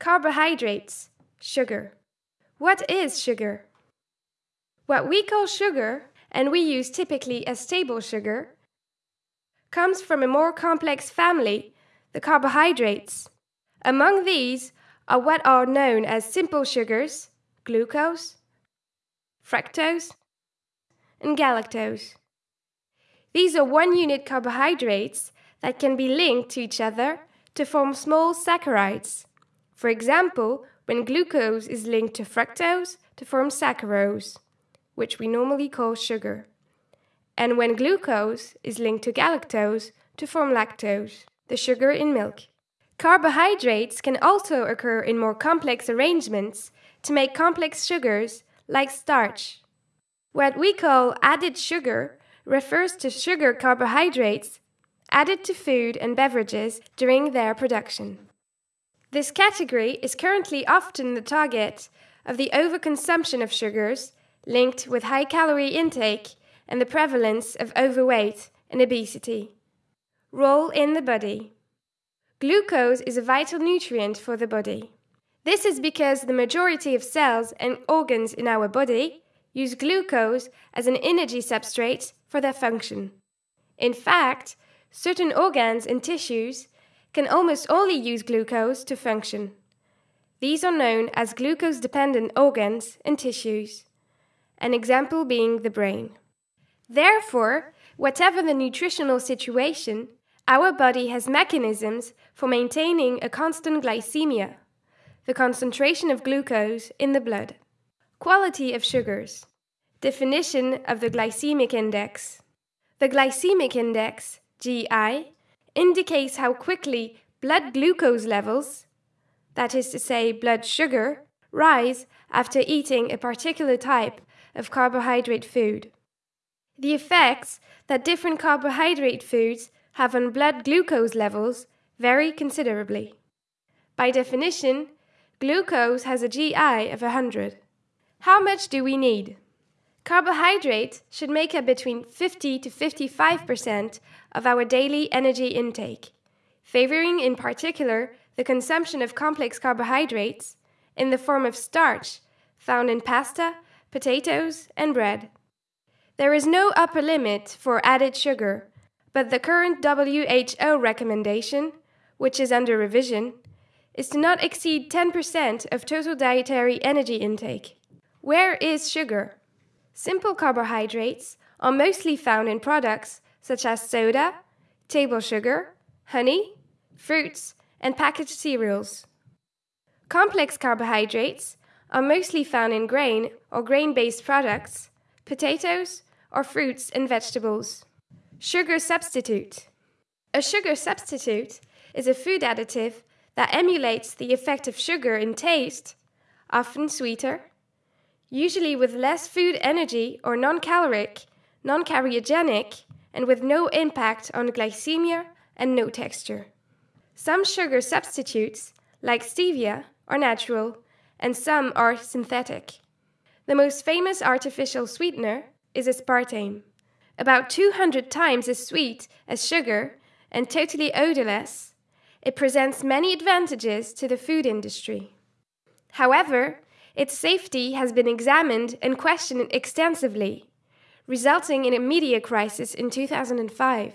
Carbohydrates, sugar. What is sugar? What we call sugar, and we use typically as table sugar, comes from a more complex family, the carbohydrates. Among these are what are known as simple sugars, glucose, fructose, and galactose. These are one unit carbohydrates that can be linked to each other to form small saccharides. For example, when glucose is linked to fructose to form saccharose, which we normally call sugar, and when glucose is linked to galactose to form lactose, the sugar in milk. Carbohydrates can also occur in more complex arrangements to make complex sugars like starch. What we call added sugar refers to sugar carbohydrates added to food and beverages during their production. This category is currently often the target of the overconsumption of sugars linked with high calorie intake and the prevalence of overweight and obesity. Role in the body Glucose is a vital nutrient for the body. This is because the majority of cells and organs in our body use glucose as an energy substrate for their function. In fact, certain organs and tissues can almost only use glucose to function. These are known as glucose dependent organs and tissues, an example being the brain. Therefore, whatever the nutritional situation, our body has mechanisms for maintaining a constant glycemia, the concentration of glucose in the blood. Quality of sugars. Definition of the glycemic index. The glycemic index, GI, indicates how quickly blood glucose levels, that is to say, blood sugar, rise after eating a particular type of carbohydrate food. The effects that different carbohydrate foods have on blood glucose levels vary considerably. By definition, glucose has a GI of 100. How much do we need? Carbohydrates should make up between 50 to 55% of our daily energy intake, favoring in particular the consumption of complex carbohydrates in the form of starch found in pasta, potatoes, and bread. There is no upper limit for added sugar, but the current WHO recommendation, which is under revision, is to not exceed 10% of total dietary energy intake. Where is sugar? Simple carbohydrates are mostly found in products such as soda, table sugar, honey, fruits, and packaged cereals. Complex carbohydrates are mostly found in grain or grain based products, potatoes, or fruits and vegetables. Sugar substitute. A sugar substitute is a food additive that emulates the effect of sugar in taste, often sweeter, usually with less food energy or non caloric, non cariogenic, and with no impact on glycemia and no texture. Some sugar substitutes, like stevia, are natural, and some are synthetic. The most famous artificial sweetener is aspartame, about 200 times as sweet as sugar and totally odorless. It presents many advantages to the food industry. However, its safety has been examined and questioned extensively, resulting in a media crisis in 2005.